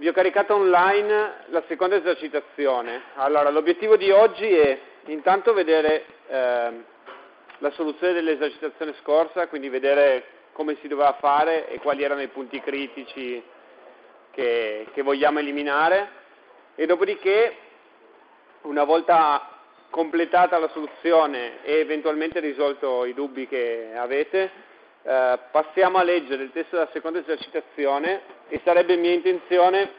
vi ho caricato online la seconda esercitazione. Allora, l'obiettivo di oggi è intanto vedere eh, la soluzione dell'esercitazione scorsa, quindi vedere come si doveva fare e quali erano i punti critici che, che vogliamo eliminare e dopodiché, una volta completata la soluzione e eventualmente risolto i dubbi che avete, eh, passiamo a leggere il testo della seconda esercitazione e sarebbe mia intenzione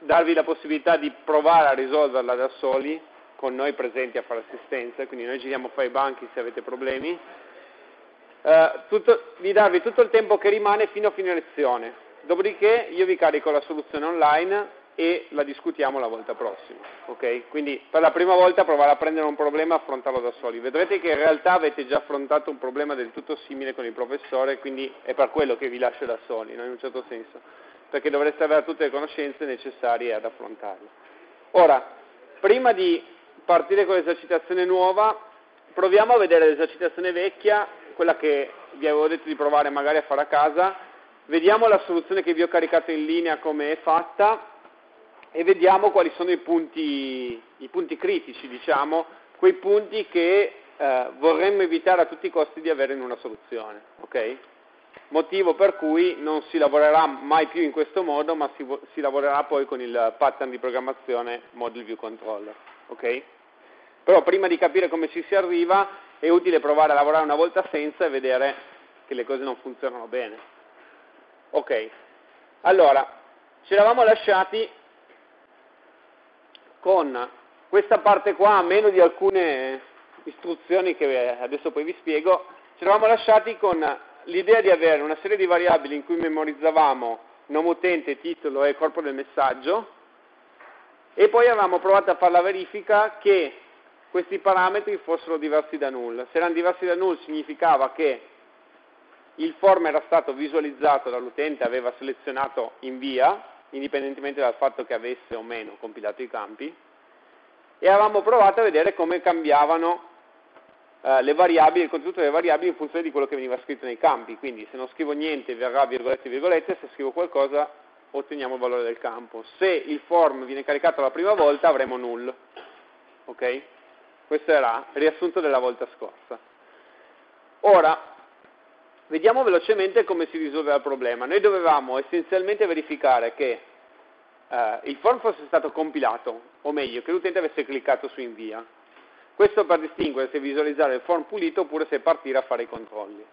darvi la possibilità di provare a risolverla da soli, con noi presenti a fare assistenza, quindi noi giriamo fra i banchi se avete problemi, eh, tutto, di darvi tutto il tempo che rimane fino a fine lezione. Dopodiché io vi carico la soluzione online e la discutiamo la volta prossima. Okay? Quindi per la prima volta provare a prendere un problema e affrontarlo da soli. Vedrete che in realtà avete già affrontato un problema del tutto simile con il professore, quindi è per quello che vi lascio da soli, no? in un certo senso, perché dovreste avere tutte le conoscenze necessarie ad affrontarlo. Ora, prima di partire con l'esercitazione nuova, proviamo a vedere l'esercitazione vecchia, quella che vi avevo detto di provare magari a fare a casa, vediamo la soluzione che vi ho caricato in linea come è fatta e vediamo quali sono i punti, i punti critici, diciamo, quei punti che eh, vorremmo evitare a tutti i costi di avere in una soluzione. Okay? Motivo per cui non si lavorerà mai più in questo modo, ma si, si lavorerà poi con il pattern di programmazione Model View Controller. Okay? Però prima di capire come ci si arriva è utile provare a lavorare una volta senza e vedere che le cose non funzionano bene. Ok, allora, ci eravamo lasciati con questa parte qua, a meno di alcune istruzioni che adesso poi vi spiego, ci eravamo lasciati con l'idea di avere una serie di variabili in cui memorizzavamo nome utente, titolo e corpo del messaggio e poi avevamo provato a fare la verifica che questi parametri fossero diversi da null. Se erano diversi da null significava che il form era stato visualizzato dall'utente, aveva selezionato invia, indipendentemente dal fatto che avesse o meno compilato i campi, e avevamo provato a vedere come cambiavano eh, le variabili, il contenuto delle variabili in funzione di quello che veniva scritto nei campi, quindi se non scrivo niente verrà virgolette virgolette, se scrivo qualcosa otteniamo il valore del campo. Se il form viene caricato la prima volta avremo null. Ok? Questo era il riassunto della volta scorsa. Ora, Vediamo velocemente come si risolveva il problema. Noi dovevamo essenzialmente verificare che eh, il form fosse stato compilato, o meglio, che l'utente avesse cliccato su invia. Questo per distinguere se visualizzare il form pulito oppure se partire a fare i controlli.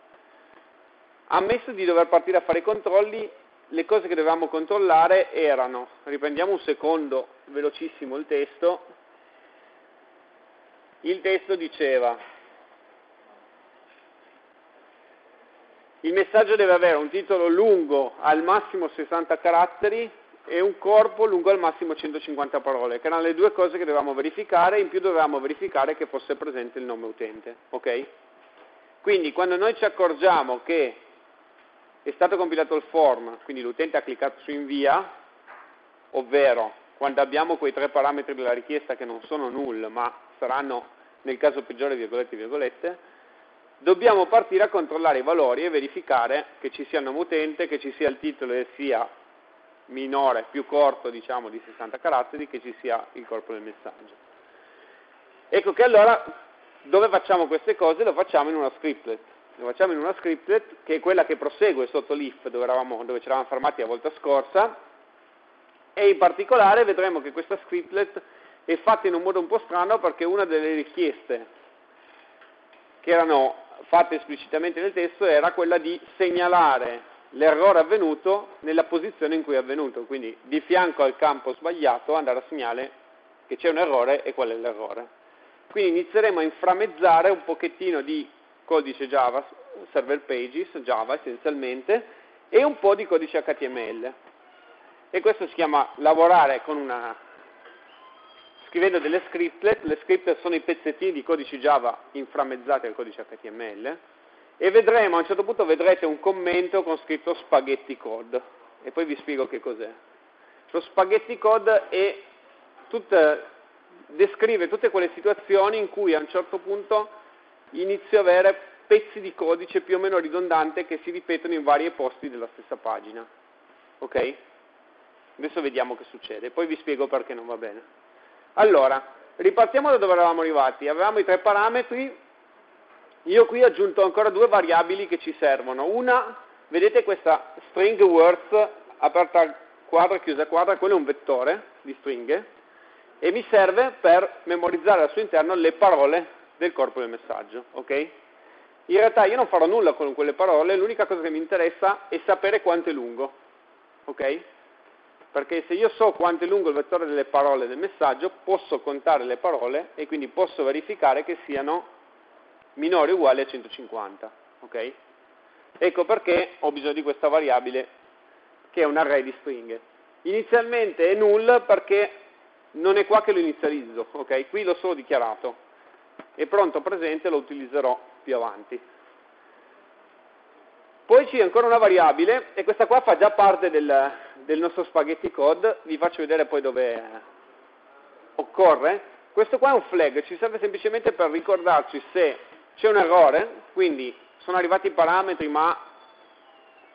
Ammesso di dover partire a fare i controlli, le cose che dovevamo controllare erano, riprendiamo un secondo velocissimo il testo, il testo diceva Il messaggio deve avere un titolo lungo al massimo 60 caratteri e un corpo lungo al massimo 150 parole, che erano le due cose che dovevamo verificare, in più dovevamo verificare che fosse presente il nome utente. ok? Quindi quando noi ci accorgiamo che è stato compilato il form, quindi l'utente ha cliccato su invia, ovvero quando abbiamo quei tre parametri della richiesta che non sono null, ma saranno nel caso peggiore virgolette virgolette, dobbiamo partire a controllare i valori e verificare che ci sia il nome utente, che ci sia il titolo e sia minore, più corto diciamo di 60 caratteri, che ci sia il corpo del messaggio. Ecco che allora dove facciamo queste cose? Lo facciamo in una scriptlet. Lo facciamo in una scriptlet che è quella che prosegue sotto l'if dove, dove ci eravamo fermati la volta scorsa e in particolare vedremo che questa scriptlet è fatta in un modo un po' strano perché una delle richieste che erano fatta esplicitamente nel testo era quella di segnalare l'errore avvenuto nella posizione in cui è avvenuto, quindi di fianco al campo sbagliato andare a segnare che c'è un errore e qual è l'errore. Quindi inizieremo a inframezzare un pochettino di codice Java, server pages, Java essenzialmente, e un po' di codice HTML. E questo si chiama lavorare con una scrivendo delle scriptlet, le scriptlet sono i pezzettini di codice Java inframmezzati al codice HTML, e vedremo, a un certo punto vedrete un commento con scritto spaghetti code, e poi vi spiego che cos'è. Lo spaghetti code è tutta, descrive tutte quelle situazioni in cui a un certo punto inizio a avere pezzi di codice più o meno ridondante che si ripetono in vari posti della stessa pagina. Ok? Adesso vediamo che succede, poi vi spiego perché non va bene. Allora, ripartiamo da dove eravamo arrivati. Avevamo i tre parametri, io qui ho aggiunto ancora due variabili che ci servono. Una, vedete questa string words aperta quadra, chiusa quadra, quello è un vettore di stringhe, e mi serve per memorizzare al suo interno le parole del corpo del messaggio, ok? In realtà io non farò nulla con quelle parole, l'unica cosa che mi interessa è sapere quanto è lungo, ok? Perché se io so quanto è lungo il vettore delle parole del messaggio, posso contare le parole e quindi posso verificare che siano minori o uguali a 150, ok? Ecco perché ho bisogno di questa variabile che è un array di stringhe. Inizialmente è null perché non è qua che lo inizializzo, ok? Qui l'ho solo dichiarato. È pronto presente, lo utilizzerò più avanti. Poi c'è ancora una variabile, e questa qua fa già parte del, del nostro spaghetti code, vi faccio vedere poi dove occorre. Questo qua è un flag, ci serve semplicemente per ricordarci se c'è un errore, quindi sono arrivati i parametri ma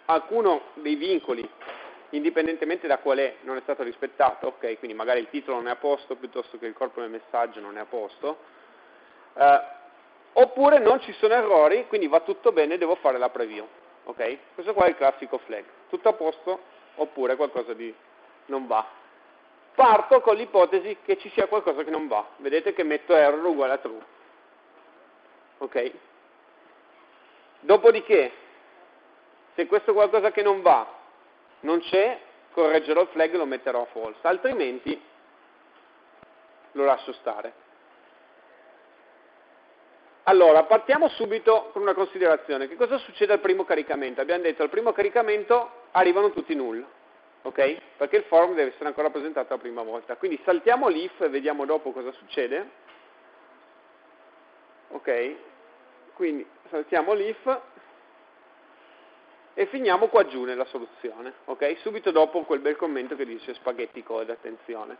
alcuno dei vincoli indipendentemente da qual è, non è stato rispettato, ok? Quindi magari il titolo non è a posto piuttosto che il corpo del messaggio non è a posto, eh, oppure non ci sono errori, quindi va tutto bene, devo fare la preview, ok? Questo qua è il classico flag, tutto a posto oppure qualcosa di non va. Parto con l'ipotesi che ci sia qualcosa che non va, vedete che metto error uguale a true, ok? Dopodiché, se questo qualcosa che non va non c'è, correggerò il flag e lo metterò a false, altrimenti lo lascio stare. Allora, partiamo subito con una considerazione. Che cosa succede al primo caricamento? Abbiamo detto al primo caricamento arrivano tutti null, ok? Perché il form deve essere ancora presentato la prima volta. Quindi saltiamo l'if e vediamo dopo cosa succede. Ok? Quindi saltiamo l'if e finiamo qua giù nella soluzione, ok? Subito dopo quel bel commento che dice spaghetti code, attenzione.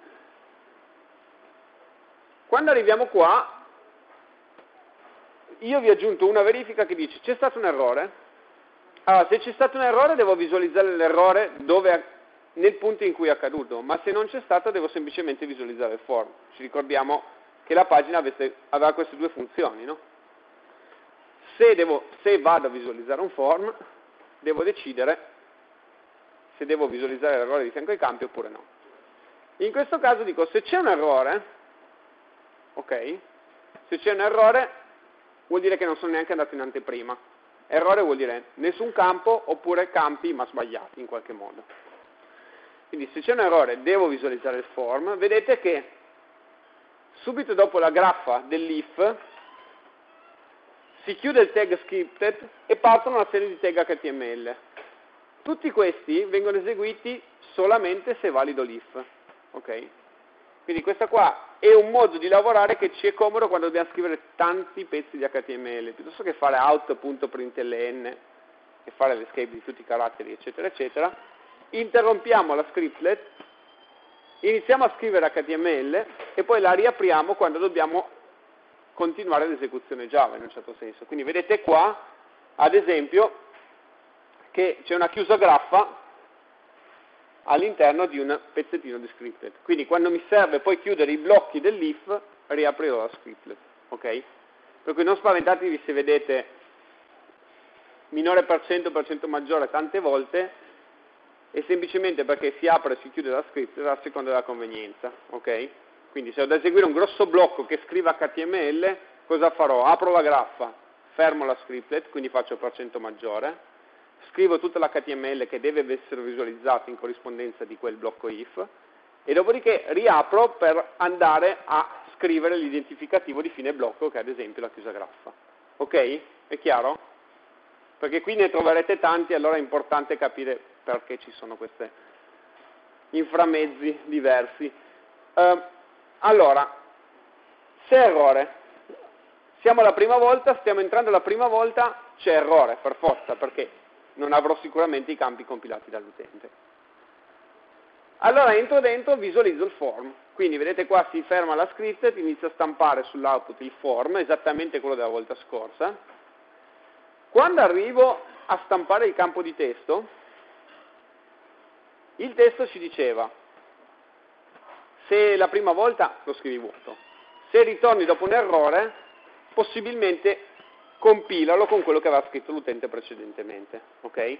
Quando arriviamo qua, io vi ho aggiunto una verifica che dice c'è stato un errore. Allora, se c'è stato un errore devo visualizzare l'errore nel punto in cui è accaduto, ma se non c'è stato devo semplicemente visualizzare il form. Ci ricordiamo che la pagina avesse, aveva queste due funzioni, no? Se, devo, se vado a visualizzare un form, devo decidere se devo visualizzare l'errore di fianco ai campi oppure no. In questo caso dico se c'è un errore, ok, se c'è un errore vuol dire che non sono neanche andato in anteprima. Errore vuol dire nessun campo oppure campi ma sbagliati in qualche modo. Quindi se c'è un errore devo visualizzare il form, vedete che subito dopo la graffa dell'if si chiude il tag scripted e partono una serie di tag HTML. Tutti questi vengono eseguiti solamente se è valido l'if. Okay? Quindi questo qua è un modo di lavorare che ci è comodo quando dobbiamo scrivere tanti pezzi di HTML, piuttosto che fare out.println e fare l'escape di tutti i caratteri, eccetera, eccetera. Interrompiamo la scriptlet, iniziamo a scrivere HTML e poi la riapriamo quando dobbiamo continuare l'esecuzione Java in un certo senso. Quindi vedete qua, ad esempio, che c'è una chiusa graffa all'interno di un pezzettino di scripted. Quindi quando mi serve poi chiudere i blocchi dell'if, riaprirò la scripted. Ok? Per cui non spaventatevi se vedete minore per cento, per cento maggiore tante volte, è semplicemente perché si apre e si chiude la scripted a seconda della convenienza. Ok? Quindi se ho da eseguire un grosso blocco che scriva HTML, cosa farò? Apro la graffa, fermo la scriptlet, quindi faccio per cento maggiore, scrivo tutta l'HTML che deve essere visualizzato in corrispondenza di quel blocco if, e dopodiché riapro per andare a scrivere l'identificativo di fine blocco, che è ad esempio la chiusa graffa. Ok? È chiaro? Perché qui ne troverete tanti, allora è importante capire perché ci sono questi inframezzi diversi. Uh, allora, se errore, siamo la prima volta, stiamo entrando la prima volta, c'è errore per forza, perché non avrò sicuramente i campi compilati dall'utente. Allora entro dentro, visualizzo il form, quindi vedete qua si ferma la script, inizia a stampare sull'output il form, esattamente quello della volta scorsa. Quando arrivo a stampare il campo di testo, Il testo ci diceva, se la prima volta lo scrivi vuoto, se ritorni dopo un errore, possibilmente compilalo con quello che aveva scritto l'utente precedentemente. Okay?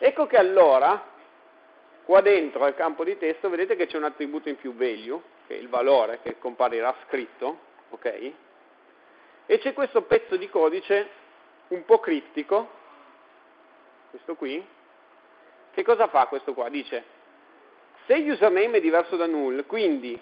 Ecco che allora, qua dentro al campo di testo, vedete che c'è un attributo in più value, che è il valore che comparirà scritto, ok? E c'è questo pezzo di codice un po' criptico, questo qui, che cosa fa questo qua? Dice, se username è diverso da null, quindi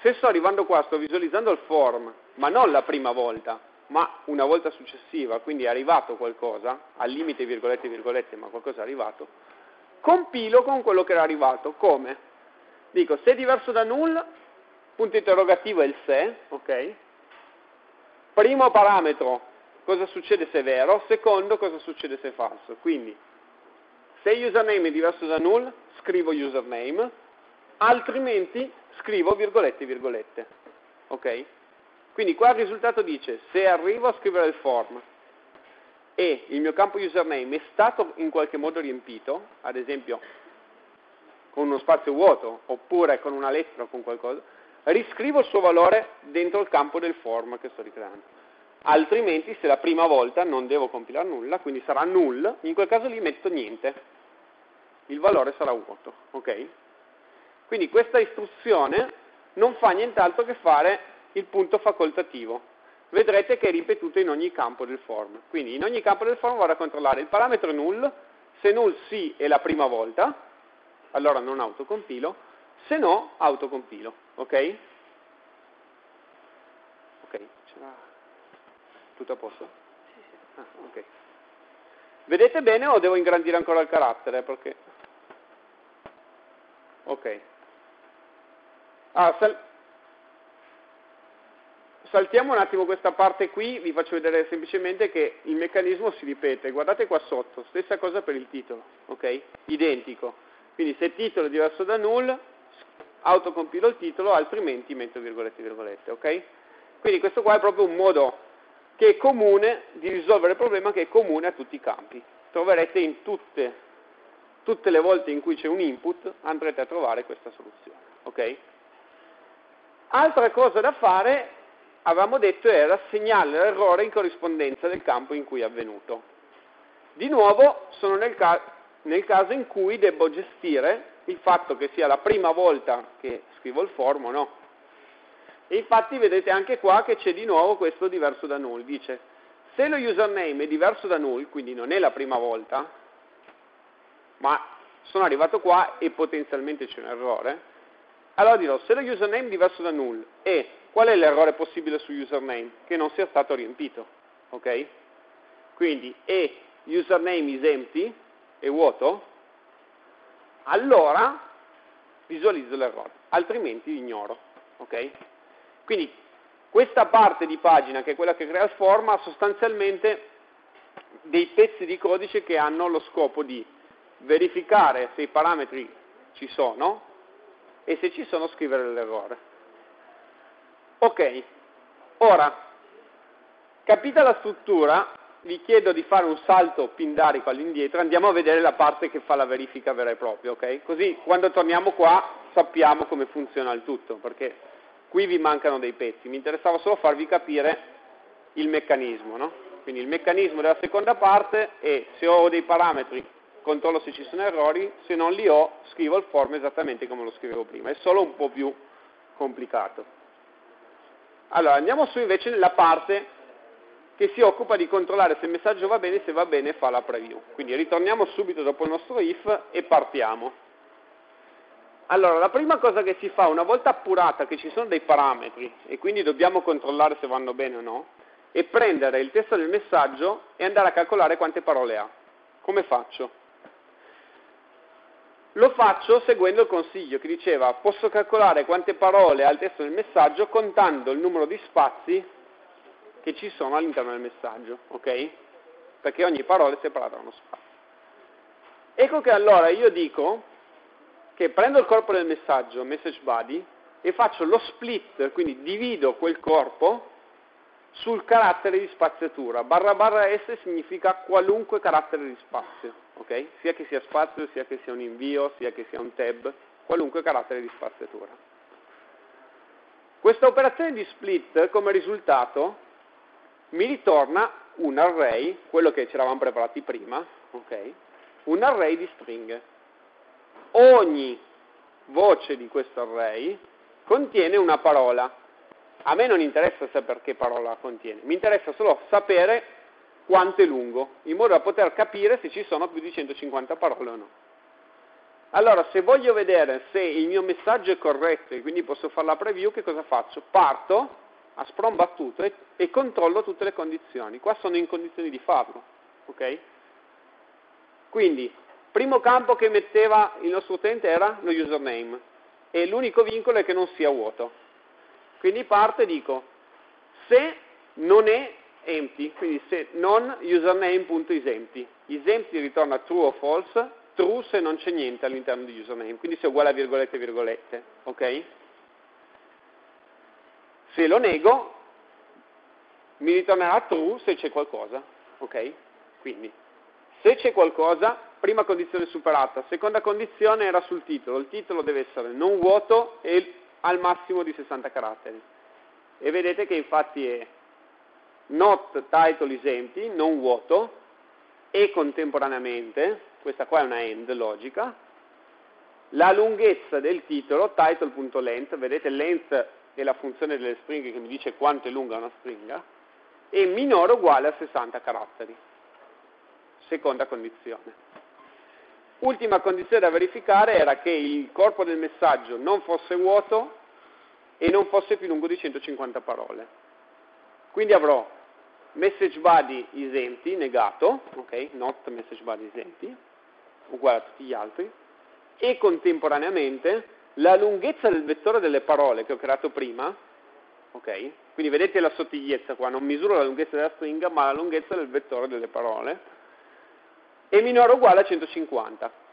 se sto arrivando qua, sto visualizzando il form, ma non la prima volta, ma una volta successiva, quindi è arrivato qualcosa, al limite virgolette virgolette, ma qualcosa è arrivato, compilo con quello che era arrivato. Come? Dico, se è diverso da null, punto interrogativo è il se, ok? Primo parametro, cosa succede se è vero, secondo, cosa succede se è falso. Quindi, se username è diverso da null, scrivo username, altrimenti scrivo virgolette virgolette. Ok? Quindi qua il risultato dice se arrivo a scrivere il form e il mio campo username è stato in qualche modo riempito, ad esempio con uno spazio vuoto oppure con una lettera o con qualcosa, riscrivo il suo valore dentro il campo del form che sto ricreando. Altrimenti, se la prima volta non devo compilare nulla, quindi sarà null, in quel caso lì metto niente. Il valore sarà vuoto, ok? Quindi questa istruzione non fa nient'altro che fare il punto facoltativo. Vedrete che è ripetuto in ogni campo del form. Quindi in ogni campo del form vado a controllare il parametro null, se null sì è la prima volta, allora non autocompilo, se no autocompilo, ok? Ok, tutto a posto? Sì, sì. Ah, ok. Vedete bene o devo ingrandire ancora il carattere? Perché... Ok. Ah, sal... Saltiamo un attimo questa parte qui, vi faccio vedere semplicemente che il meccanismo si ripete. Guardate qua sotto, stessa cosa per il titolo, ok? Identico. Quindi se il titolo è diverso da null, autocompilo il titolo, altrimenti metto virgolette virgolette, ok? Quindi questo qua è proprio un modo che è comune di risolvere il problema che è comune a tutti i campi. Troverete in tutte, tutte le volte in cui c'è un input, andrete a trovare questa soluzione, ok? Altra cosa da fare, avevamo detto, era segnare l'errore in corrispondenza del campo in cui è avvenuto. Di nuovo sono nel caso nel caso in cui devo gestire il fatto che sia la prima volta che scrivo il form o no. E infatti vedete anche qua che c'è di nuovo questo diverso da null. Dice, se lo username è diverso da null, quindi non è la prima volta, ma sono arrivato qua e potenzialmente c'è un errore, allora dirò, se lo username è diverso da null e qual è l'errore possibile su username? Che non sia stato riempito, ok? Quindi e username is empty, è vuoto, allora visualizzo l'errore, altrimenti ignoro. Okay? Quindi questa parte di pagina, che è quella che crea il form, ha sostanzialmente dei pezzi di codice che hanno lo scopo di verificare se i parametri ci sono e se ci sono scrivere l'errore. Ok, ora, capita la struttura, vi chiedo di fare un salto pindarico all'indietro, andiamo a vedere la parte che fa la verifica vera e propria, ok? Così quando torniamo qua sappiamo come funziona il tutto, perché qui vi mancano dei pezzi. Mi interessava solo farvi capire il meccanismo, no? Quindi il meccanismo della seconda parte è se ho dei parametri controllo se ci sono errori, se non li ho scrivo il form esattamente come lo scrivevo prima, è solo un po' più complicato. Allora andiamo su invece nella parte che si occupa di controllare se il messaggio va bene, se va bene fa la preview. Quindi ritorniamo subito dopo il nostro if e partiamo. Allora, la prima cosa che si fa una volta appurata che ci sono dei parametri e quindi dobbiamo controllare se vanno bene o no, è prendere il testo del messaggio e andare a calcolare quante parole ha. Come faccio? Lo faccio seguendo il consiglio che diceva posso calcolare quante parole ha il testo del messaggio contando il numero di spazi che ci sono all'interno del messaggio, ok? Perché ogni parola è separata da uno spazio. Ecco che allora io dico che prendo il corpo del messaggio, message body, e faccio lo split, quindi divido quel corpo sul carattere di spaziatura. Barra barra S significa qualunque carattere di spazio, ok? Sia che sia spazio, sia che sia un invio, sia che sia un tab, qualunque carattere di spaziatura. Questa operazione di split come risultato mi ritorna un array, quello che ci eravamo preparati prima, ok? Un array di stringhe. Ogni voce di questo array contiene una parola. A me non interessa sapere che parola contiene, mi interessa solo sapere quanto è lungo, in modo da poter capire se ci sono più di 150 parole o no. Allora, se voglio vedere se il mio messaggio è corretto e quindi posso fare la preview, che cosa faccio? Parto a sprong battuto e, e, controllo tutte le condizioni. Qua sono in condizioni di farlo. ok? Quindi, primo campo che metteva il nostro utente era lo username e l'unico vincolo è che non sia vuoto. Quindi parto e dico se non è empty, quindi se non username.isempty, isempty ritorna true o false, true se non c'è niente all'interno di username, quindi se è uguale a virgolette virgolette, ok? Se lo nego, mi ritornerà true se c'è qualcosa, ok? Quindi, se c'è qualcosa, prima condizione superata, seconda condizione era sul titolo, il titolo deve essere non vuoto e al massimo di 60 caratteri. E vedete che infatti è not title is empty, non vuoto, e contemporaneamente, questa qua è una end logica, la lunghezza del titolo, title.length, vedete length è la funzione delle stringhe che mi dice quanto è lunga una stringa, è minore o uguale a 60 caratteri. Seconda condizione. Ultima condizione da verificare era che il corpo del messaggio non fosse vuoto e non fosse più lungo di 150 parole. Quindi avrò message body is negato, ok, not message body is uguale a tutti gli altri, e contemporaneamente la lunghezza del vettore delle parole che ho creato prima, ok, quindi vedete la sottigliezza qua, non misuro la lunghezza della stringa, ma la lunghezza del vettore delle parole, è minore o uguale a 150.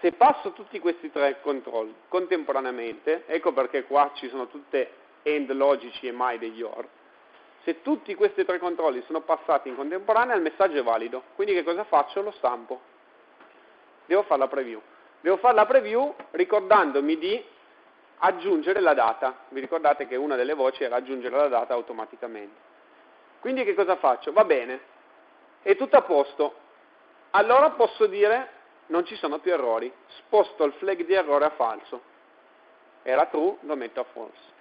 Se passo tutti questi tre controlli contemporaneamente, ecco perché qua ci sono tutte end logici e mai degli OR, se tutti questi tre controlli sono passati in contemporanea il messaggio è valido, quindi che cosa faccio? Lo stampo. Devo fare la preview. Devo fare la preview ricordandomi di aggiungere la data. Vi ricordate che una delle voci era aggiungere la data automaticamente. Quindi che cosa faccio? Va bene, è tutto a posto. Allora posso dire non ci sono più errori. Sposto il flag di errore a falso. Era true, lo metto a false.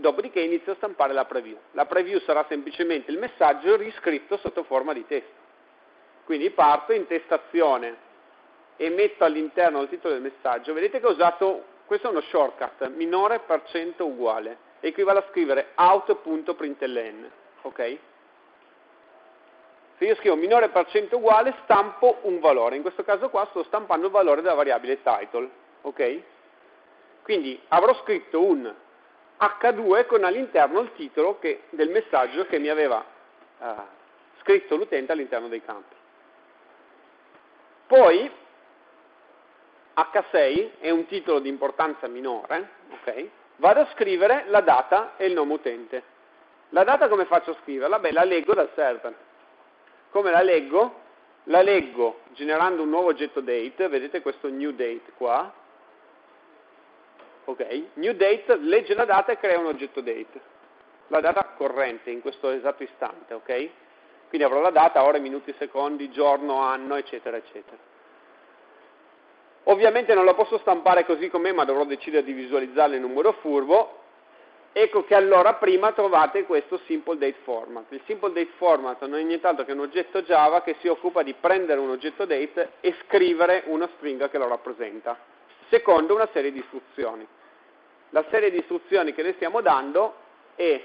Dopodiché inizio a stampare la preview. La preview sarà semplicemente il messaggio riscritto sotto forma di testo. Quindi parto, in testazione e metto all'interno del titolo del messaggio. Vedete che ho usato, questo è uno shortcut, minore per cento uguale, equivale a scrivere out.println, ok? Se io scrivo minore per cento uguale, stampo un valore. In questo caso qua sto stampando il valore della variabile title, ok? Quindi avrò scritto un H2 con all'interno il titolo che, del messaggio che mi aveva eh, scritto l'utente all'interno dei campi. Poi H6 è un titolo di importanza minore, okay? vado a scrivere la data e il nome utente. La data come faccio a scriverla? Beh, la leggo dal server. Come la leggo? La leggo generando un nuovo oggetto date, vedete questo new date qua, ok? New date legge la data e crea un oggetto date, la data corrente in questo esatto istante, ok? Quindi avrò la data, ore, minuti, secondi, giorno, anno, eccetera, eccetera. Ovviamente non la posso stampare così com'è, ma dovrò decidere di visualizzarla in un modo furbo. Ecco che allora prima trovate questo simple date format. Il simple date format non è nient'altro che un oggetto Java che si occupa di prendere un oggetto date e scrivere una stringa che lo rappresenta, secondo una serie di istruzioni la serie di istruzioni che le stiamo dando è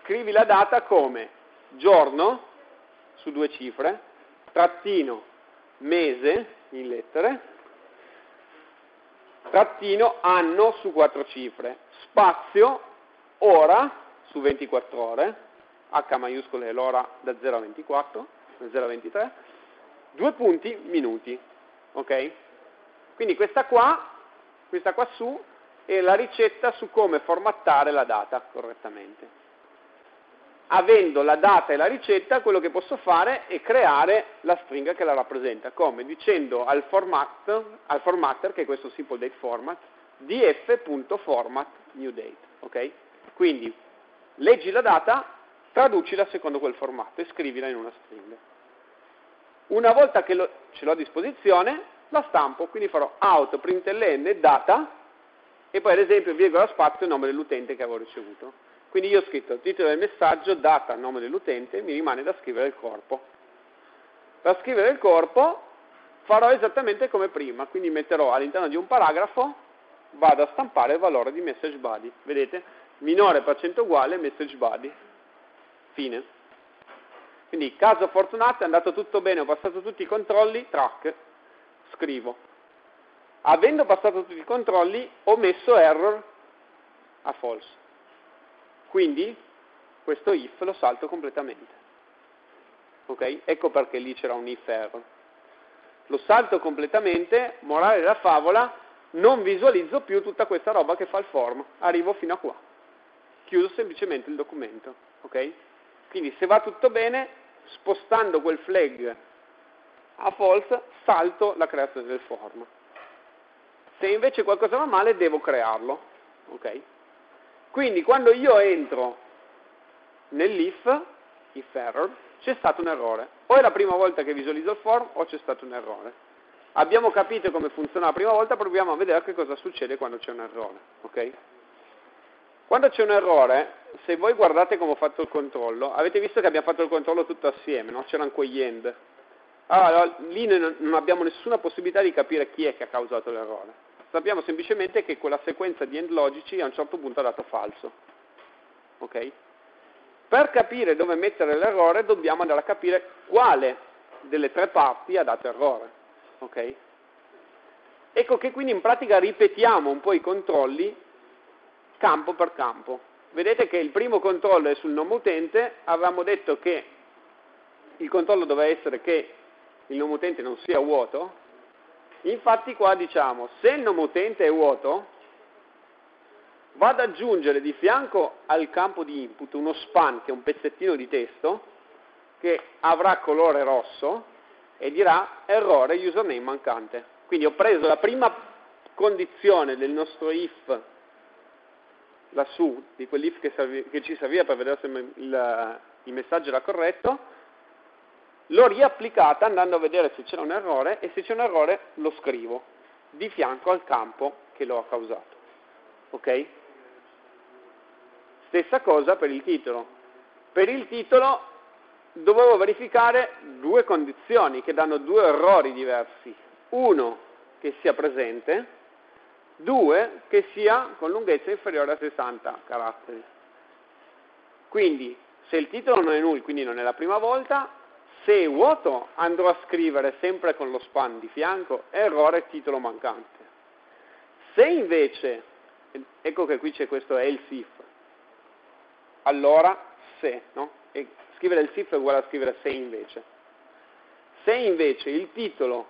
scrivi la data come giorno su due cifre, trattino mese in lettere, trattino anno su quattro cifre, spazio ora su 24 ore, H maiuscolo è l'ora da 0 a 24, da 0 a 23, due punti minuti, ok? Quindi questa qua, questa qua su e la ricetta su come formattare la data correttamente. avendo la data e la ricetta, quello che posso fare è creare la stringa che la rappresenta. Come? Dicendo al, format, al formatter, che è questo simple date format, df.format new date. Okay? Quindi leggi la data, traducila secondo quel formato e scrivila in una stringa. Una volta che lo, ce l'ho a disposizione, la stampo, quindi farò out println data e poi ad esempio virgola spazio nome dell'utente che avevo ricevuto. Quindi io ho scritto titolo del messaggio, data, nome dell'utente, mi rimane da scrivere il corpo. Per scrivere il corpo farò esattamente come prima, quindi metterò all'interno di un paragrafo, vado a stampare il valore di message body, vedete? Minore per cento uguale message body. Fine. Quindi caso fortunato, è andato tutto bene, ho passato tutti i controlli, track, scrivo. Avendo passato tutti i controlli, ho messo error a false. Quindi questo if lo salto completamente. Ok? Ecco perché lì c'era un if error. Lo salto completamente, morale della favola, non visualizzo più tutta questa roba che fa il form, arrivo fino a qua. Chiuso semplicemente il documento. Ok? Quindi se va tutto bene, spostando quel flag a false, salto la creazione del form. Se invece qualcosa va male, devo crearlo. Ok? Quindi quando io entro nell'if, if error, c'è stato un errore. O è la prima volta che visualizzo il form o c'è stato un errore. Abbiamo capito come funziona la prima volta, proviamo a vedere che cosa succede quando c'è un errore. Okay? Quando c'è un errore, se voi guardate come ho fatto il controllo, avete visto che abbiamo fatto il controllo tutto assieme, no? c'erano quegli end. Allora, lì non abbiamo nessuna possibilità di capire chi è che ha causato l'errore sappiamo semplicemente che quella sequenza di end logici a un certo punto ha dato falso. Okay? Per capire dove mettere l'errore dobbiamo andare a capire quale delle tre parti ha dato errore. Okay? Ecco che quindi in pratica ripetiamo un po' i controlli campo per campo. Vedete che il primo controllo è sul nome utente, avevamo detto che il controllo doveva essere che il nome utente non sia vuoto, Infatti qua diciamo, se il nome utente è vuoto, vado ad aggiungere di fianco al campo di input uno span, che è un pezzettino di testo, che avrà colore rosso e dirà errore username mancante. Quindi ho preso la prima condizione del nostro if lassù, di quell'if che, che, ci serviva per vedere se il, il messaggio era corretto, l'ho riapplicata andando a vedere se c'era un errore e se c'è un errore lo scrivo di fianco al campo che lo ha causato. Ok? Stessa cosa per il titolo. Per il titolo dovevo verificare due condizioni che danno due errori diversi. Uno che sia presente, due che sia con lunghezza inferiore a 60 caratteri. Quindi se il titolo non è null, quindi non è la prima volta, se è vuoto andrò a scrivere sempre con lo span di fianco errore titolo mancante. Se invece, ecco che qui c'è questo else if, allora se, no? E scrivere il if è uguale a scrivere se invece. Se invece il titolo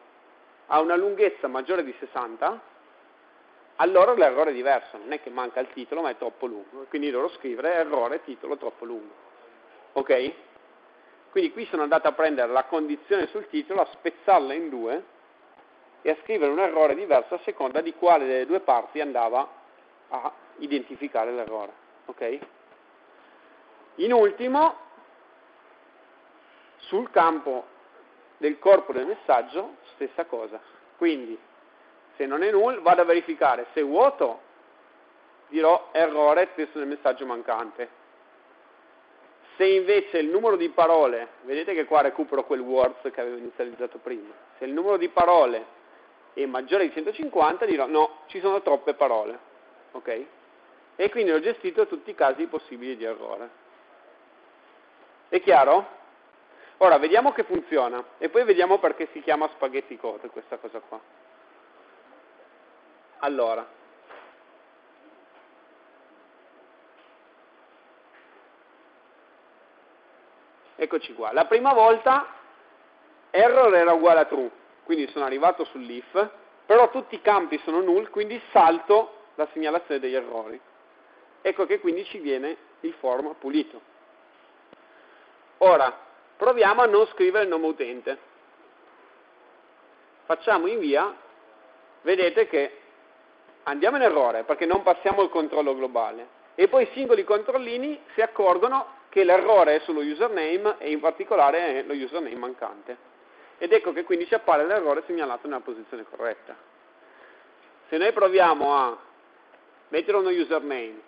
ha una lunghezza maggiore di 60, allora l'errore è diverso, non è che manca il titolo ma è troppo lungo, quindi dovrò scrivere errore titolo troppo lungo. Ok? Quindi qui sono andato a prendere la condizione sul titolo, a spezzarla in due e a scrivere un errore diverso a seconda di quale delle due parti andava a identificare l'errore. Okay? In ultimo, sul campo del corpo del messaggio, stessa cosa. Quindi, se non è null, vado a verificare se è vuoto, dirò errore testo del messaggio mancante. Se invece il numero di parole, vedete che qua recupero quel words che avevo inizializzato prima, se il numero di parole è maggiore di 150 dirò no, ci sono troppe parole, ok? E quindi ho gestito tutti i casi possibili di errore. È chiaro? Ora vediamo che funziona e poi vediamo perché si chiama spaghetti code questa cosa qua. Allora, Eccoci qua. La prima volta error era uguale a true, quindi sono arrivato sull'if, però tutti i campi sono null, quindi salto la segnalazione degli errori. Ecco che quindi ci viene il form pulito. Ora, proviamo a non scrivere il nome utente. Facciamo invia, vedete che andiamo in errore perché non passiamo il controllo globale e poi i singoli controllini si accorgono che l'errore è sullo username e in particolare è lo username mancante. Ed ecco che quindi ci appare l'errore segnalato nella posizione corretta. Se noi proviamo a mettere uno username,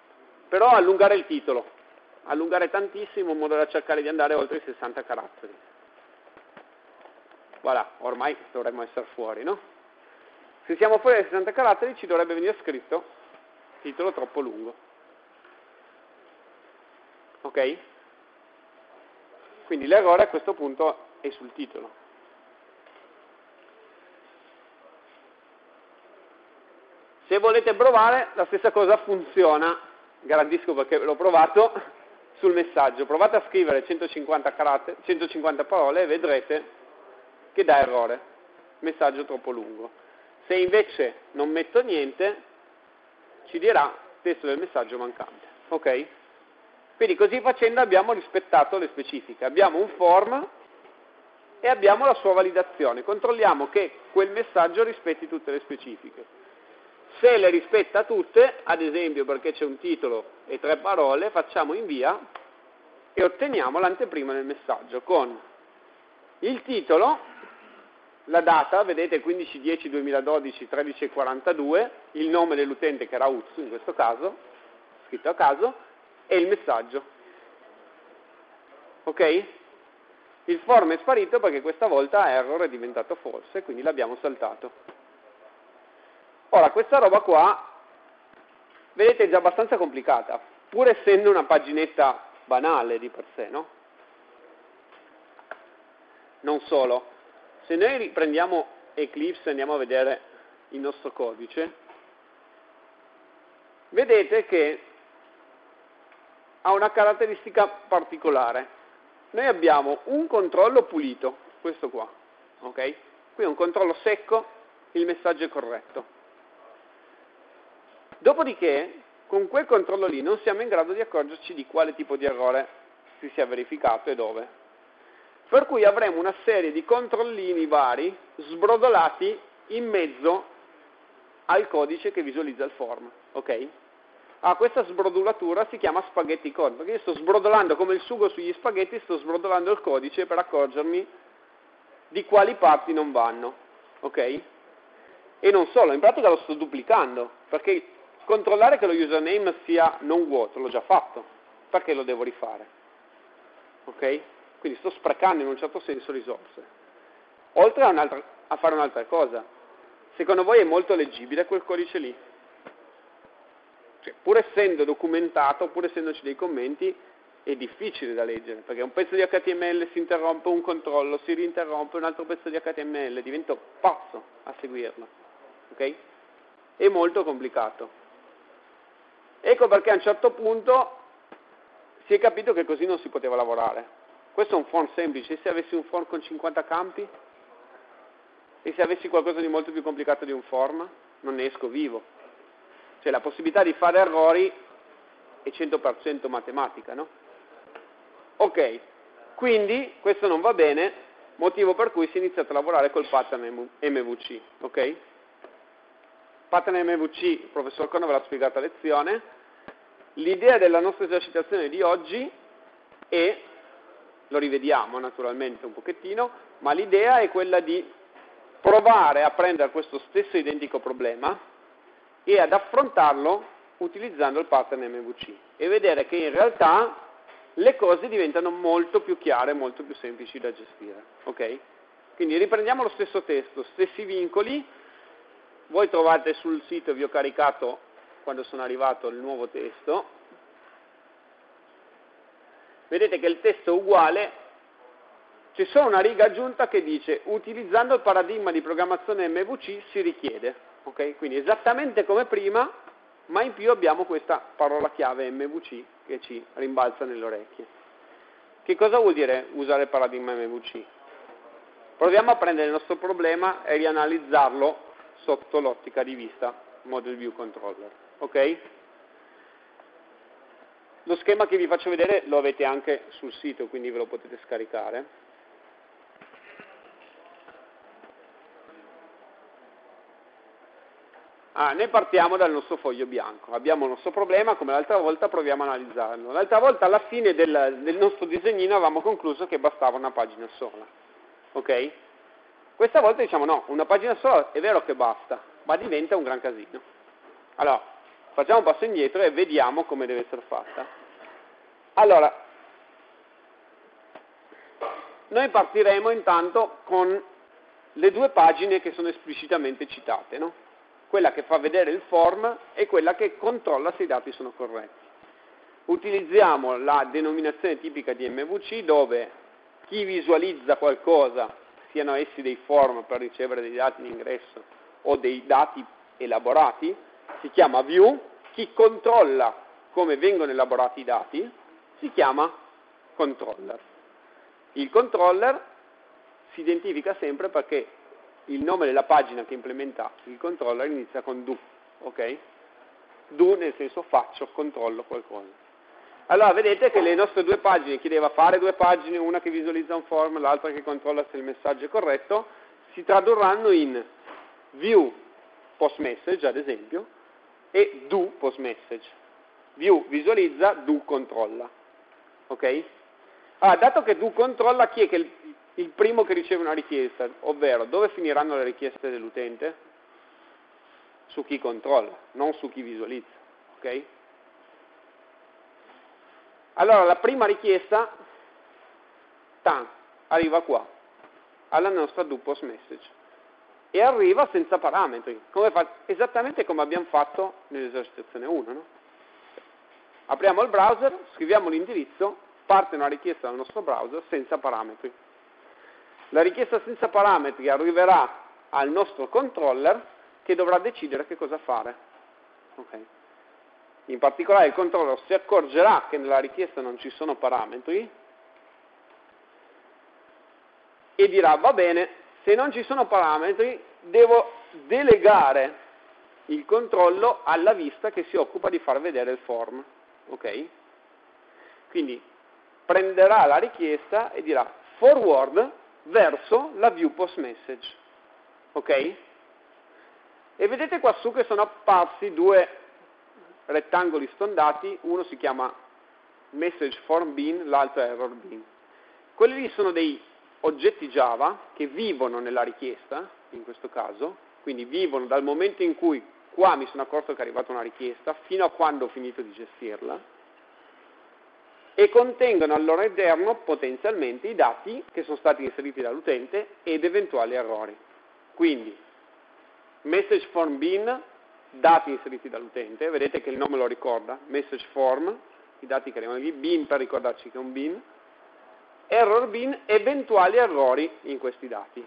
però allungare il titolo, allungare tantissimo in modo da cercare di andare oltre i 60 caratteri. Voilà, ormai dovremmo essere fuori, no? Se siamo fuori dai 60 caratteri ci dovrebbe venire scritto titolo troppo lungo. Ok? Quindi l'errore a questo punto è sul titolo. Se volete provare, la stessa cosa funziona, garantisco perché l'ho provato, sul messaggio. Provate a scrivere 150, caratteri, 150 parole e vedrete che dà errore, messaggio troppo lungo. Se invece non metto niente, ci dirà testo del messaggio mancante. Ok? Quindi così facendo abbiamo rispettato le specifiche. Abbiamo un form e abbiamo la sua validazione. Controlliamo che quel messaggio rispetti tutte le specifiche. Se le rispetta tutte, ad esempio perché c'è un titolo e tre parole, facciamo invia e otteniamo l'anteprima del messaggio con il titolo, la data, vedete 15-10-2012, 13.42, il nome dell'utente che era Uzzu in questo caso, scritto a caso, e il messaggio. Ok? Il form è sparito perché questa volta error è diventato false, quindi l'abbiamo saltato. Ora, questa roba qua, vedete, è già abbastanza complicata, pur essendo una paginetta banale di per sé, no? Non solo, se noi riprendiamo Eclipse e andiamo a vedere il nostro codice, vedete che ha una caratteristica particolare. Noi abbiamo un controllo pulito, questo qua, ok? Qui è un controllo secco, il messaggio è corretto. Dopodiché, con quel controllo lì non siamo in grado di accorgerci di quale tipo di errore si sia verificato e dove. Per cui avremo una serie di controllini vari sbrodolati in mezzo al codice che visualizza il form. Ok? Ah, questa sbrodolatura si chiama spaghetti code, perché io sto sbrodolando come il sugo sugli spaghetti, sto sbrodolando il codice per accorgermi di quali parti non vanno. Ok? E non solo, in pratica lo sto duplicando, perché Controllare che lo username sia non vuoto, l'ho già fatto, perché lo devo rifare? Ok? Quindi sto sprecando in un certo senso risorse. Oltre a, a fare un'altra cosa, secondo voi è molto leggibile quel codice lì? Cioè, pur essendo documentato, pur essendoci dei commenti, è difficile da leggere, perché un pezzo di HTML si interrompe, un controllo si rinterrompe, un altro pezzo di HTML, divento pazzo a seguirlo. Ok? È molto complicato. Ecco perché a un certo punto si è capito che così non si poteva lavorare. Questo è un form semplice, se avessi un form con 50 campi? E se avessi qualcosa di molto più complicato di un form? Non ne esco vivo. Cioè la possibilità di fare errori è 100% matematica, no? Ok, quindi questo non va bene, motivo per cui si è iniziato a lavorare col pattern MVC, ok? Pattern MVC, il professor Cono ve l'ha spiegata a lezione. L'idea della nostra esercitazione di oggi è, lo rivediamo naturalmente un pochettino, ma l'idea è quella di provare a prendere questo stesso identico problema e ad affrontarlo utilizzando il pattern MVC e vedere che in realtà le cose diventano molto più chiare, molto più semplici da gestire. Okay? Quindi riprendiamo lo stesso testo, stessi vincoli, voi trovate sul sito, vi ho caricato quando sono arrivato il nuovo testo, vedete che il testo è uguale, c'è solo una riga aggiunta che dice utilizzando il paradigma di programmazione MVC si richiede, okay? quindi esattamente come prima, ma in più abbiamo questa parola chiave MVC che ci rimbalza nelle orecchie. Che cosa vuol dire usare il paradigma MVC? Proviamo a prendere il nostro problema e rianalizzarlo sotto l'ottica di vista Model View Controller. Ok? lo schema che vi faccio vedere lo avete anche sul sito, quindi ve lo potete scaricare. Ah, noi partiamo dal nostro foglio bianco, abbiamo il nostro problema, come l'altra volta proviamo a analizzarlo. L'altra volta alla fine del, del, nostro disegnino avevamo concluso che bastava una pagina sola, ok? Questa volta diciamo no, una pagina sola è vero che basta, ma diventa un gran casino. Allora, facciamo un passo indietro e vediamo come deve essere fatta. Allora, noi partiremo intanto con le due pagine che sono esplicitamente citate, no? Quella che fa vedere il form e quella che controlla se i dati sono corretti. Utilizziamo la denominazione tipica di MVC dove chi visualizza qualcosa, siano essi dei form per ricevere dei dati in ingresso o dei dati elaborati, si chiama view, chi controlla come vengono elaborati i dati si chiama controller. Il controller si identifica sempre perché il nome della pagina che implementa il controller inizia con do, ok? Do nel senso faccio, controllo qualcosa. Allora vedete che le nostre due pagine chiedeva fare due pagine, una che visualizza un form, l'altra che controlla se il messaggio è corretto, si tradurranno in view post message ad esempio e do post message. View visualizza, do controlla. Ok? Allora, dato che do controlla, chi è che il primo che riceve una richiesta, ovvero dove finiranno le richieste dell'utente? Su chi controlla, non su chi visualizza. Okay? Allora la prima richiesta, tan, arriva qua, alla nostra do post message e arriva senza parametri, come fa, esattamente come abbiamo fatto nell'esercitazione 1. No? Apriamo il browser, scriviamo l'indirizzo, parte una richiesta dal nostro browser senza parametri. La richiesta senza parametri arriverà al nostro controller che dovrà decidere che cosa fare. Okay. In particolare il controller si accorgerà che nella richiesta non ci sono parametri e dirà va bene, se non ci sono parametri devo delegare il controllo alla vista che si occupa di far vedere il form. Okay? Quindi prenderà la richiesta e dirà forward verso la view post message. Ok? E vedete qua su che sono apparsi due rettangoli stondati, uno si chiama message form bin, l'altro error bin. Quelli lì sono dei oggetti Java che vivono nella richiesta, in questo caso, quindi vivono dal momento in cui qua mi sono accorto che è arrivata una richiesta fino a quando ho finito di gestirla, e contengono al loro interno potenzialmente i dati che sono stati inseriti dall'utente ed eventuali errori. Quindi, message form bin, dati inseriti dall'utente, vedete che il nome lo ricorda, message form, i dati che arrivano lì, bin per ricordarci che è un bin, error bin, eventuali errori in questi dati.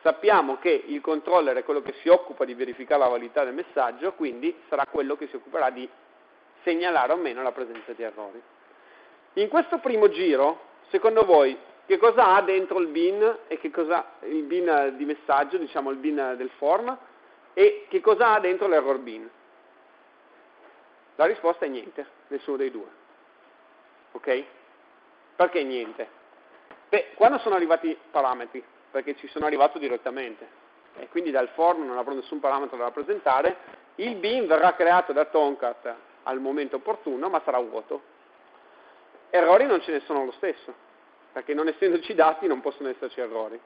Sappiamo che il controller è quello che si occupa di verificare la validità del messaggio, quindi sarà quello che si occuperà di segnalare o meno la presenza di errori. In questo primo giro, secondo voi, che cosa ha dentro il bin e che cosa il bin di messaggio, diciamo il bin del form, e che cosa ha dentro l'error bin? La risposta è niente, nessuno dei due. Ok? Perché niente? Beh, quando sono arrivati i parametri? Perché ci sono arrivato direttamente e quindi dal form non avrò nessun parametro da rappresentare, il bin verrà creato da Tomcat al momento opportuno, ma sarà vuoto. Errori non ce ne sono lo stesso, perché non essendoci dati non possono esserci errori.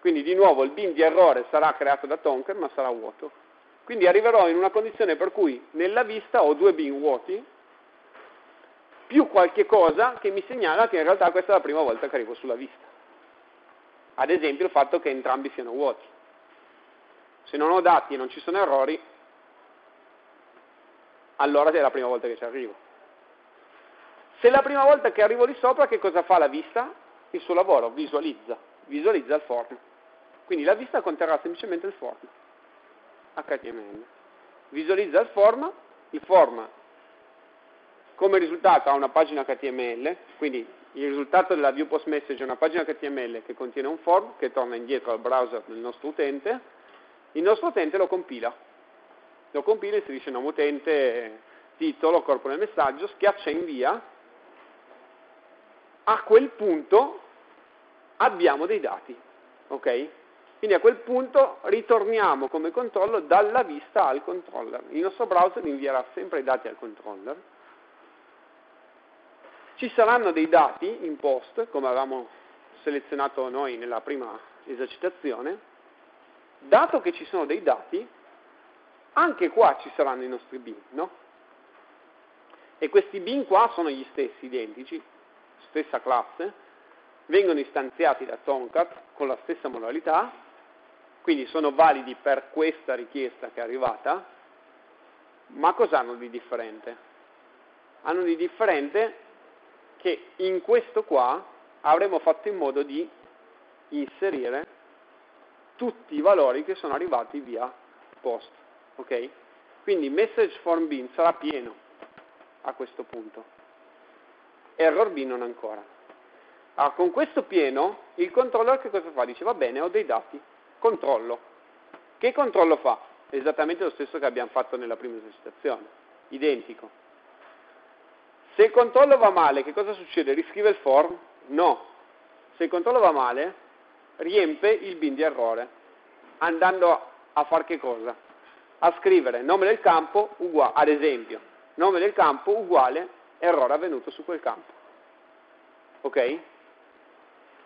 Quindi di nuovo il bin di errore sarà creato da Tonker ma sarà vuoto. Quindi arriverò in una condizione per cui nella vista ho due bin vuoti più qualche cosa che mi segnala che in realtà questa è la prima volta che arrivo sulla vista. Ad esempio il fatto che entrambi siano vuoti. Se non ho dati e non ci sono errori, allora è la prima volta che ci arrivo. Se la prima volta che arrivo lì sopra, che cosa fa la vista? Il suo lavoro, visualizza, visualizza il form. Quindi la vista conterrà semplicemente il form, HTML. Visualizza il form, il form come risultato ha una pagina HTML, quindi il risultato della view post message è una pagina HTML che contiene un form che torna indietro al browser del nostro utente, il nostro utente lo compila, lo compila, inserisce nome utente, titolo, corpo del messaggio, schiaccia invia, a quel punto abbiamo dei dati, ok? Quindi a quel punto ritorniamo come controllo dalla vista al controller. Il nostro browser invierà sempre i dati al controller. Ci saranno dei dati in post, come avevamo selezionato noi nella prima esercitazione. Dato che ci sono dei dati, anche qua ci saranno i nostri bin, no? E questi bin qua sono gli stessi, identici, stessa classe, vengono istanziati da Tomcat con la stessa modalità, quindi sono validi per questa richiesta che è arrivata, ma cosa hanno di differente? Hanno di differente che in questo qua avremo fatto in modo di inserire tutti i valori che sono arrivati via post. Ok? Quindi message form bin sarà pieno a questo punto. Error bin non ancora. Allora, con questo pieno il controller che cosa fa? Dice va bene, ho dei dati, Controllo. Che controllo fa? Esattamente lo stesso che abbiamo fatto nella prima esercitazione, identico. Se il controllo va male, che cosa succede? Riscrive il form? No. Se il controllo va male, riempie il bin di errore, andando a fare che cosa? A scrivere nome del campo uguale, ad esempio, nome del campo uguale errore avvenuto su quel campo. Ok?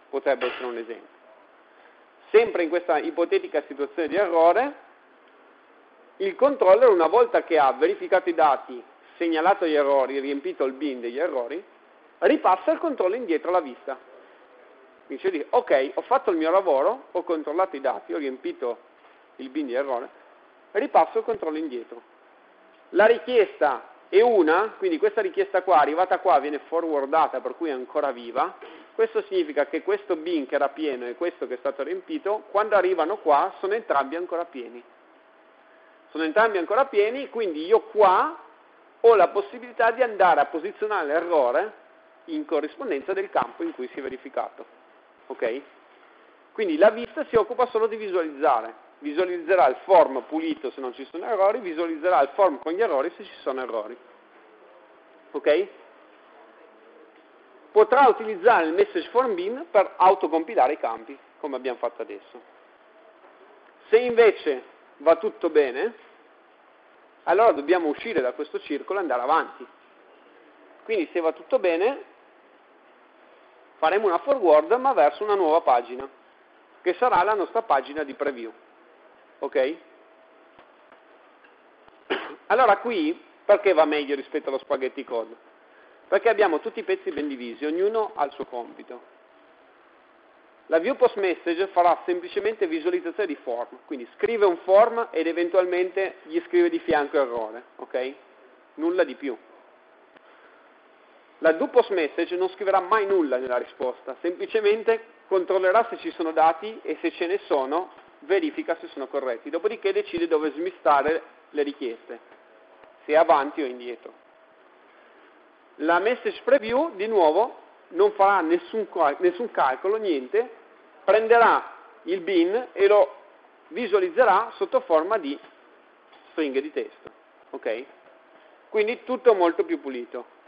Potrebbe essere un esempio. Sempre in questa ipotetica situazione di errore, il controller una volta che ha verificato i dati, segnalato gli errori, riempito il bin degli errori, ripassa il controllo indietro alla vista. Quindi dice, ok, ho fatto il mio lavoro, ho controllato i dati, ho riempito il bin di errore, ripasso il controllo indietro. La richiesta è una, quindi questa richiesta qua, arrivata qua, viene forwardata, per cui è ancora viva, questo significa che questo bin che era pieno e questo che è stato riempito, quando arrivano qua sono entrambi ancora pieni. Sono entrambi ancora pieni, quindi io qua ho la possibilità di andare a posizionare l'errore in corrispondenza del campo in cui si è verificato. Ok? Quindi la vista si occupa solo di visualizzare. Visualizzerà il form pulito se non ci sono errori, visualizzerà il form con gli errori se ci sono errori. Ok? potrà utilizzare il message form bin per autocompilare i campi, come abbiamo fatto adesso. Se invece va tutto bene, allora dobbiamo uscire da questo circolo e andare avanti. Quindi se va tutto bene, faremo una forward ma verso una nuova pagina, che sarà la nostra pagina di preview. Ok? Allora qui, perché va meglio rispetto allo spaghetti code? perché abbiamo tutti i pezzi ben divisi, ognuno ha il suo compito. La view post message farà semplicemente visualizzazione di form, quindi scrive un form ed eventualmente gli scrive di fianco errore, ok? Nulla di più. La do post message non scriverà mai nulla nella risposta, semplicemente controllerà se ci sono dati e se ce ne sono verifica se sono corretti, dopodiché decide dove smistare le richieste, se avanti o indietro. La message preview, di nuovo, non farà nessun, nessun calcolo, niente, prenderà il bin e lo visualizzerà sotto forma di stringhe di testo. Ok? Quindi tutto molto più pulito.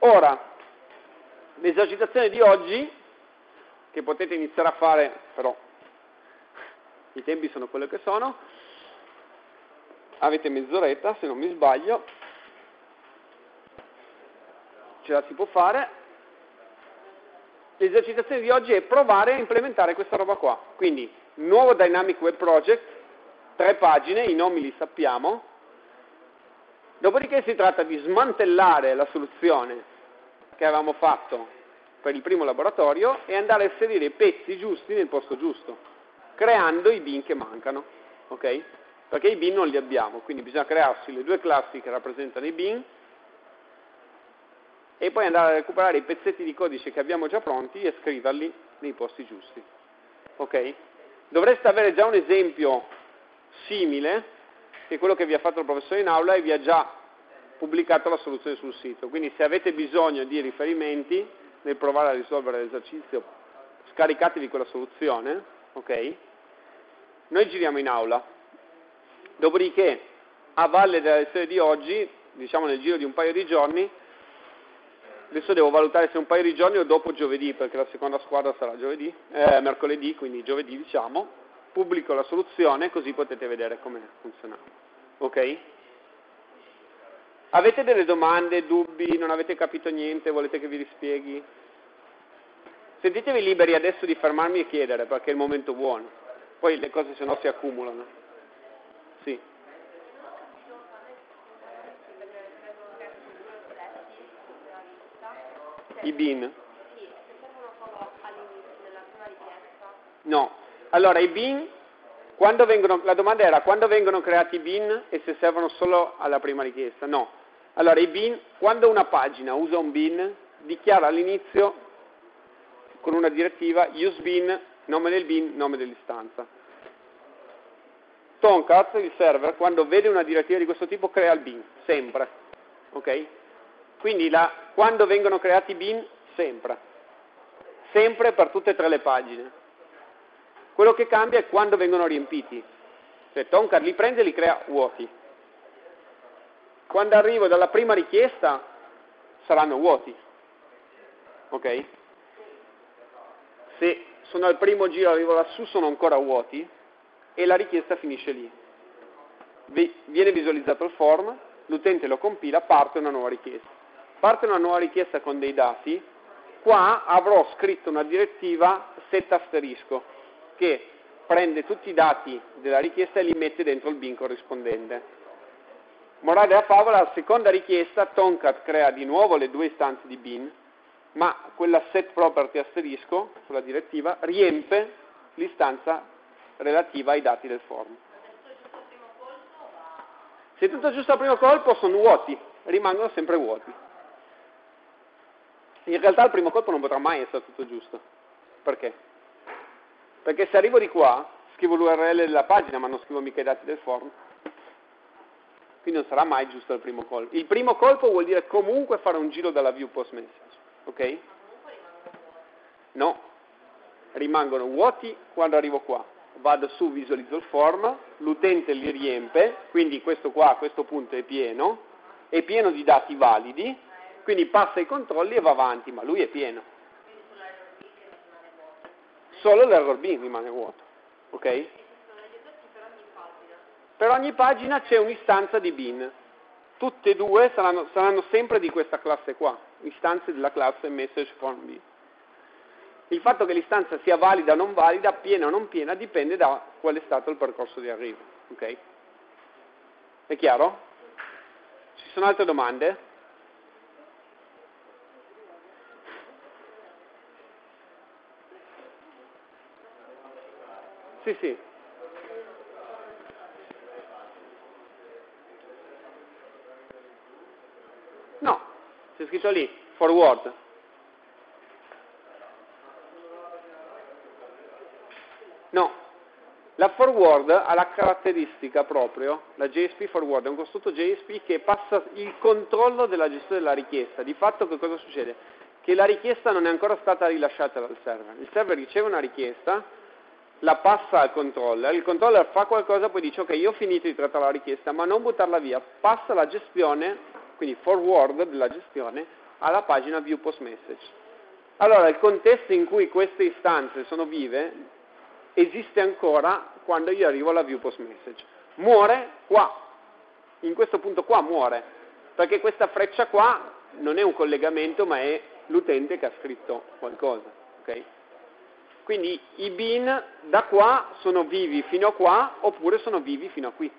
Ora, l'esercitazione di oggi, che potete iniziare a fare, però i tempi sono quello che sono, avete mezz'oretta se non mi sbaglio, ce la si può fare. L'esercitazione di oggi è provare a implementare questa roba qua. Quindi, nuovo Dynamic Web Project, tre pagine, i nomi li sappiamo. Dopodiché si tratta di smantellare la soluzione che avevamo fatto per il primo laboratorio e andare a inserire i pezzi giusti nel posto giusto, creando i bin che mancano. Okay? Perché i bin non li abbiamo, quindi bisogna crearsi le due classi che rappresentano i bin e poi andare a recuperare i pezzetti di codice che abbiamo già pronti e scriverli nei posti giusti. Ok? Dovreste avere già un esempio simile, che quello che vi ha fatto il professore in aula e vi ha già pubblicato la soluzione sul sito. Quindi se avete bisogno di riferimenti nel provare a risolvere l'esercizio, scaricatevi quella soluzione, ok? Noi giriamo in aula. Dopodiché, a valle della lezione di oggi, diciamo nel giro di un paio di giorni, adesso devo valutare se un paio di giorni o dopo giovedì, perché la seconda squadra sarà giovedì, eh, mercoledì, quindi giovedì diciamo, pubblico la soluzione così potete vedere come funziona. Ok? Avete delle domande, dubbi, non avete capito niente, volete che vi rispieghi? Sentitevi liberi adesso di fermarmi e chiedere perché è il momento buono. Poi le cose se no si accumulano. Sì. I bin? No. Allora, i bin, vengono, la domanda era quando vengono creati i bin e se servono solo alla prima richiesta? No. Allora, i bin, quando una pagina usa un bin, dichiara all'inizio con una direttiva use bin, nome del bin, nome dell'istanza. Tomcat, il server, quando vede una direttiva di questo tipo, crea il bin, sempre. Ok? Quindi la, quando vengono creati bin, sempre. Sempre per tutte e tre le pagine. Quello che cambia è quando vengono riempiti. Cioè Tomcat li prende e li crea vuoti quando arrivo dalla prima richiesta saranno vuoti. Ok? Se sono al primo giro, arrivo lassù, sono ancora vuoti e la richiesta finisce lì. Viene visualizzato il form, l'utente lo compila, parte una nuova richiesta. Parte una nuova richiesta con dei dati, qua avrò scritto una direttiva set asterisco che prende tutti i dati della richiesta e li mette dentro il bin corrispondente Morale della favola, la seconda richiesta, Tomcat crea di nuovo le due istanze di bin, ma quella set property asterisco, sulla direttiva, riempie l'istanza relativa ai dati del form. Se tutto giusto al primo colpo sono vuoti, rimangono sempre vuoti. In realtà al primo colpo non potrà mai essere tutto giusto. Perché? Perché se arrivo di qua, scrivo l'URL della pagina ma non scrivo mica i dati del form, quindi non sarà mai giusto il primo colpo. Il primo colpo vuol dire comunque fare un giro dalla view post message, ok? No, rimangono vuoti quando arrivo qua. Vado su, visualizzo il form, l'utente li riempie, quindi questo qua questo punto è pieno, è pieno di dati validi, quindi passa i controlli e va avanti, ma lui è pieno. Solo l'error bin rimane vuoto, ok? Per ogni pagina c'è un'istanza di bin. Tutte e due saranno, saranno sempre di questa classe qua, istanze della classe message form B. Il fatto che l'istanza sia valida o non valida, piena o non piena, dipende da qual è stato il percorso di arrivo. Okay? È chiaro? Ci sono altre domande? Sì, sì. C'è scritto lì, forward. No, la forward ha la caratteristica proprio, la JSP forward è un costrutto JSP che passa il controllo della gestione della richiesta. Di fatto che cosa succede? Che la richiesta non è ancora stata rilasciata dal server. Il server riceve una richiesta, la passa al controller, il controller fa qualcosa, poi dice ok, io ho finito di trattare la richiesta, ma non buttarla via, passa la gestione quindi forward della gestione, alla pagina view post message. Allora, il contesto in cui queste istanze sono vive esiste ancora quando io arrivo alla view post message. Muore qua, in questo punto qua muore, perché questa freccia qua non è un collegamento ma è l'utente che ha scritto qualcosa. Okay? Quindi i bin da qua sono vivi fino a qua oppure sono vivi fino a qui.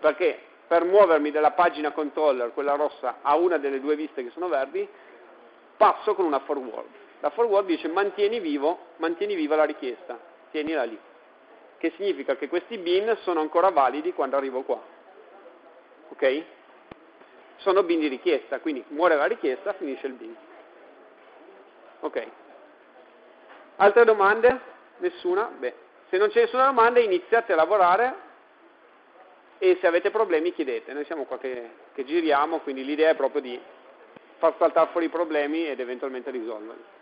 Perché per muovermi dalla pagina controller, quella rossa, a una delle due viste che sono verdi, passo con una forward. La forward dice mantieni, vivo, mantieni viva la richiesta, tienila lì. Che significa che questi bin sono ancora validi quando arrivo qua. Ok? Sono bin di richiesta, quindi muore la richiesta, finisce il bin. Ok. Altre domande? Nessuna? Beh, se non c'è nessuna domanda iniziate a lavorare e se avete problemi chiedete, noi siamo qua che, che giriamo, quindi l'idea è proprio di far saltare fuori i problemi ed eventualmente risolverli.